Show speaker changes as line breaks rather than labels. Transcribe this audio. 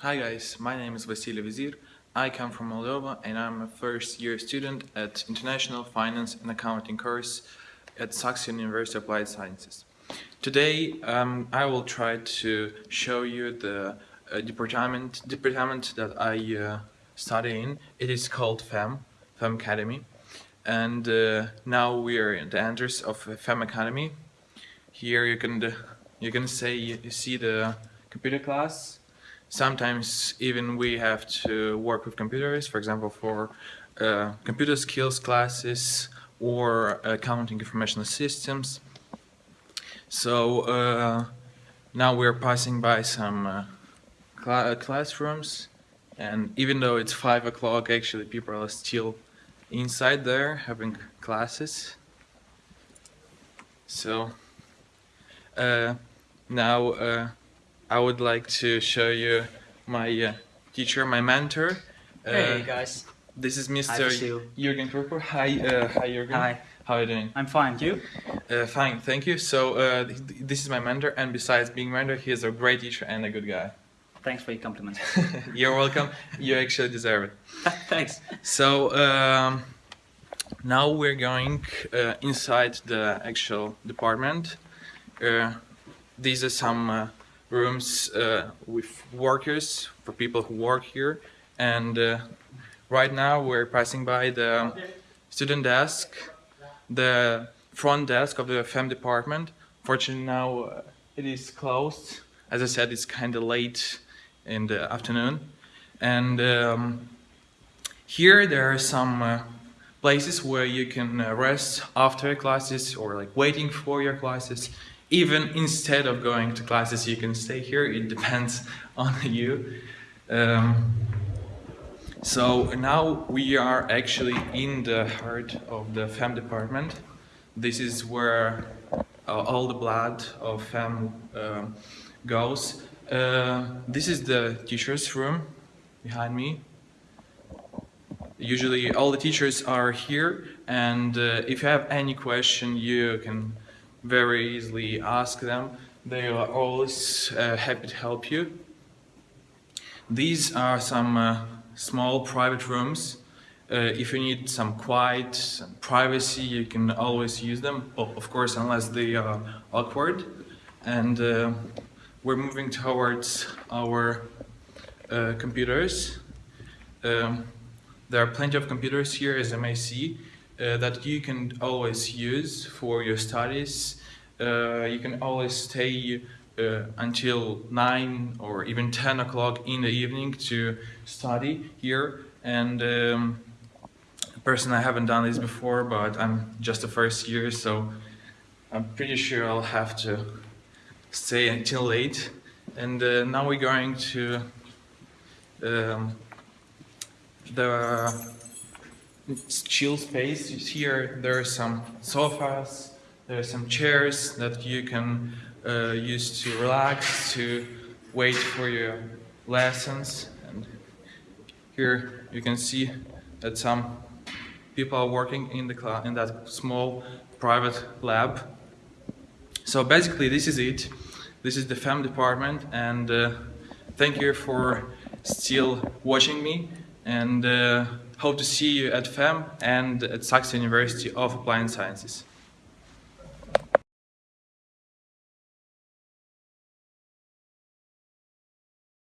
Hi guys, my name is Vasily Vizir. I come from Moldova and I'm a first year student at International Finance and Accounting course at Saxion University of Applied Sciences. Today um, I will try to show you the uh, department, department that I uh, study in. It is called FEM, FEM Academy. And uh, now we are in the entrance of FEM Academy. Here you can, you can say you see the computer class Sometimes even we have to work with computers, for example, for uh, computer skills classes or accounting information systems. So uh, now we're passing by some uh, cl classrooms and even though it's five o'clock actually people are still inside there having classes. So uh, now uh, I would like to show you my uh, teacher, my mentor.
Uh, hey guys.
This is Mr. Jürgen Kruper. Hi, uh, hi Jürgen.
Hi.
How are you doing?
I'm fine. You?
Uh, fine, thank you. So uh, this is my mentor, and besides being mentor, he is a great teacher and a good guy.
Thanks for your compliment.
You're welcome. You actually deserve it.
Thanks.
So um, now we're going uh, inside the actual department. these are some rooms uh, with workers, for people who work here. And uh, right now we're passing by the student desk, the front desk of the FEM department. Fortunately now uh, it is closed. As I said, it's kind of late in the afternoon. And um, here there are some uh, places where you can uh, rest after classes or like waiting for your classes even instead of going to classes you can stay here. It depends on you. Um, so now we are actually in the heart of the FEM department. This is where uh, all the blood of FEM uh, goes. Uh, this is the teacher's room behind me. Usually all the teachers are here and uh, if you have any question you can very easily ask them. They are always uh, happy to help you. These are some uh, small private rooms. Uh, if you need some quiet, some privacy, you can always use them, of course, unless they are awkward. And uh, we're moving towards our uh, computers. Um, there are plenty of computers here, as you may see uh, that you can always use for your studies. Uh, you can always stay uh, until 9 or even 10 o'clock in the evening to study here. And um, personally, I haven't done this before, but I'm just the first year, so I'm pretty sure I'll have to stay until late. And uh, now we're going to um, the chill space. Here there are some sofas, there are some chairs that you can uh, use to relax, to wait for your lessons. And here you can see that some people are working in the in that small private lab. So basically this is it. This is the FEM department and uh, thank you for still watching me and uh, hope to see you at FEM and at Saxion University of Applied Sciences.